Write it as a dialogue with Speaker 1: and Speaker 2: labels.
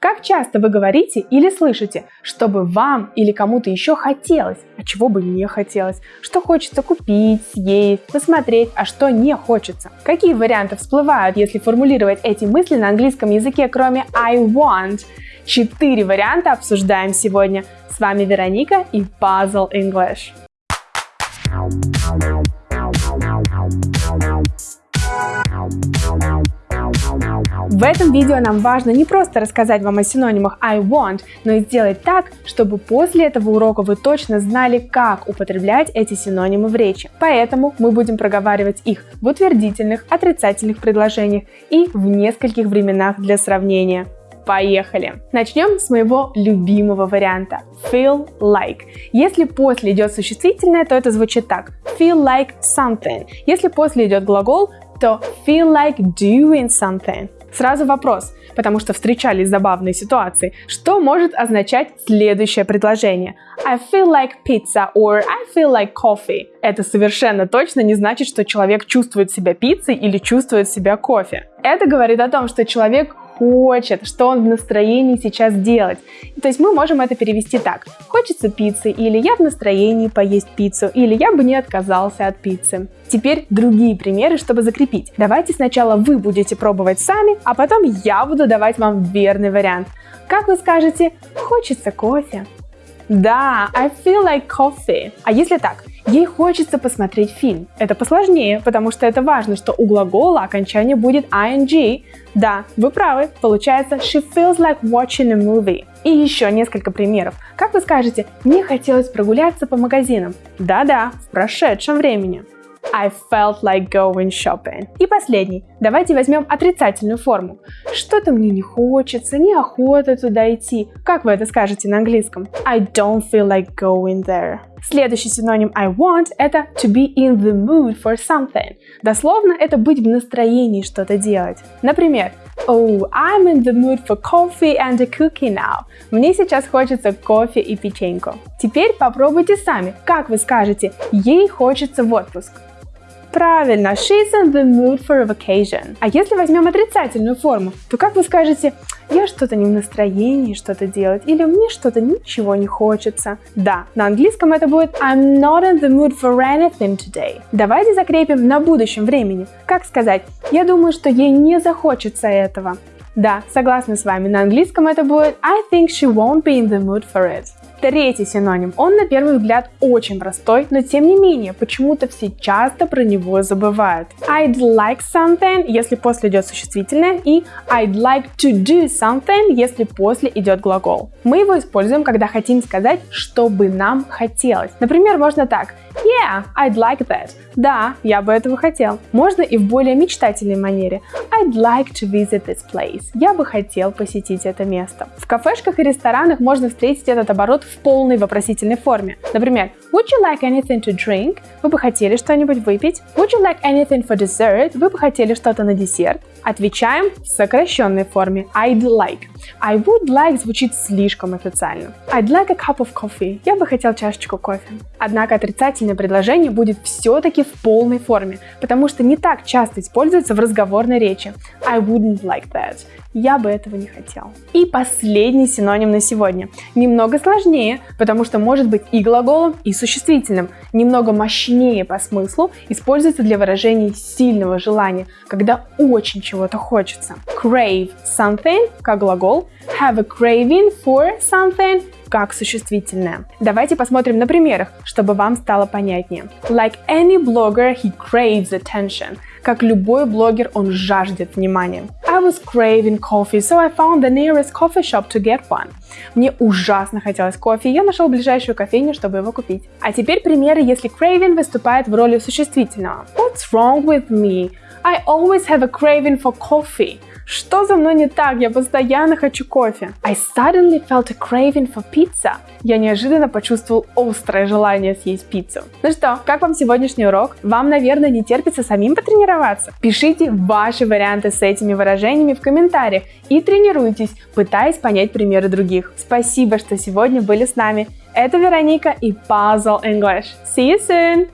Speaker 1: Как часто вы говорите или слышите, чтобы вам или кому-то еще хотелось, а чего бы не хотелось, что хочется купить, съесть, посмотреть, а что не хочется? Какие варианты всплывают, если формулировать эти мысли на английском языке, кроме I want? Четыре варианта обсуждаем сегодня. С вами Вероника и Puzzle English. В этом видео нам важно не просто рассказать вам о синонимах I want, но и сделать так, чтобы после этого урока вы точно знали, как употреблять эти синонимы в речи. Поэтому мы будем проговаривать их в утвердительных, отрицательных предложениях и в нескольких временах для сравнения. Поехали! Начнем с моего любимого варианта feel like. Если после идет существительное, то это звучит так feel like something. Если после идет глагол, то feel like doing something. Сразу вопрос, потому что встречались забавные ситуации. Что может означать следующее предложение? I feel like pizza or I feel like coffee. Это совершенно точно не значит, что человек чувствует себя пиццей или чувствует себя кофе. Это говорит о том, что человек хочет, что он в настроении сейчас делать. То есть мы можем это перевести так. Хочется пиццы, или я в настроении поесть пиццу, или я бы не отказался от пиццы. Теперь другие примеры, чтобы закрепить. Давайте сначала вы будете пробовать сами, а потом я буду давать вам верный вариант. Как вы скажете, хочется кофе? Да, I feel like coffee. А если так? Ей хочется посмотреть фильм. Это посложнее, потому что это важно, что у глагола окончание будет ing. Да, вы правы, получается she feels like watching a movie. И еще несколько примеров. Как вы скажете, мне хотелось прогуляться по магазинам? Да-да, в прошедшем времени. I felt like going shopping. И последний. Давайте возьмем отрицательную форму. Что-то мне не хочется, неохота туда идти. Как вы это скажете на английском? I don't feel like going there. Следующий синоним I want – это to be in the mood for something. Дословно это быть в настроении что-то делать. Например, Oh, I'm in the mood for coffee and a cookie now. Мне сейчас хочется кофе и печеньку. Теперь попробуйте сами. Как вы скажете, ей хочется в отпуск? Правильно, she's in the mood for a vacation. А если возьмем отрицательную форму, то как вы скажете, я что-то не в настроении что-то делать, или мне что-то ничего не хочется. Да, на английском это будет I'm not in the mood for anything today. Давайте закрепим на будущем времени. Как сказать, я думаю, что ей не захочется этого. Да, согласна с вами, на английском это будет I think she won't be in the mood for it. Третий синоним. Он на первый взгляд очень простой, но тем не менее, почему-то все часто про него забывают. I'd like something, если после идет существительное, и I'd like to do something, если после идет глагол. Мы его используем, когда хотим сказать, что бы нам хотелось. Например, можно так. Yeah, I'd like that. Да, я бы этого хотел. Можно и в более мечтательной манере. I'd like to visit this place. Я бы хотел посетить это место. В кафешках и ресторанах можно встретить этот оборот в полной вопросительной форме. Например, Would you like anything to drink? Вы бы хотели что-нибудь выпить? Would you like anything for dessert? Вы бы хотели что-то на десерт? Отвечаем в сокращенной форме I'd like. I would like звучит слишком официально. I'd like a cup of coffee. Я бы хотел чашечку кофе. Однако отрицательное предложение будет все-таки в полной форме, потому что не так часто используется в разговорной речи. I wouldn't like that. Я бы этого не хотел. И последний синоним на сегодня. Немного сложнее, потому что может быть и глаголом, и существительным. Немного мощнее по смыслу, используется для выражения сильного желания, когда очень чего-то хочется. Crave something как глагол, have a craving for something как существительное. Давайте посмотрим на примерах, чтобы вам стало понятнее. Like any blogger, he craves attention. Как любой блогер, он жаждет внимания. I was craving coffee, so I found the nearest coffee shop to get one. Мне ужасно хотелось кофе, я нашел ближайшую кофейню, чтобы его купить. А теперь примеры, если craving выступает в роли существительного. What's wrong with me? I always have a craving for coffee. Что за мной не так? Я постоянно хочу кофе. I suddenly felt a craving for pizza. Я неожиданно почувствовал острое желание съесть пиццу. Ну что, как вам сегодняшний урок? Вам, наверное, не терпится самим потренироваться? Пишите ваши варианты с этими выражениями в комментариях и тренируйтесь, пытаясь понять примеры других. Спасибо, что сегодня были с нами. Это Вероника и Puzzle English. See you soon!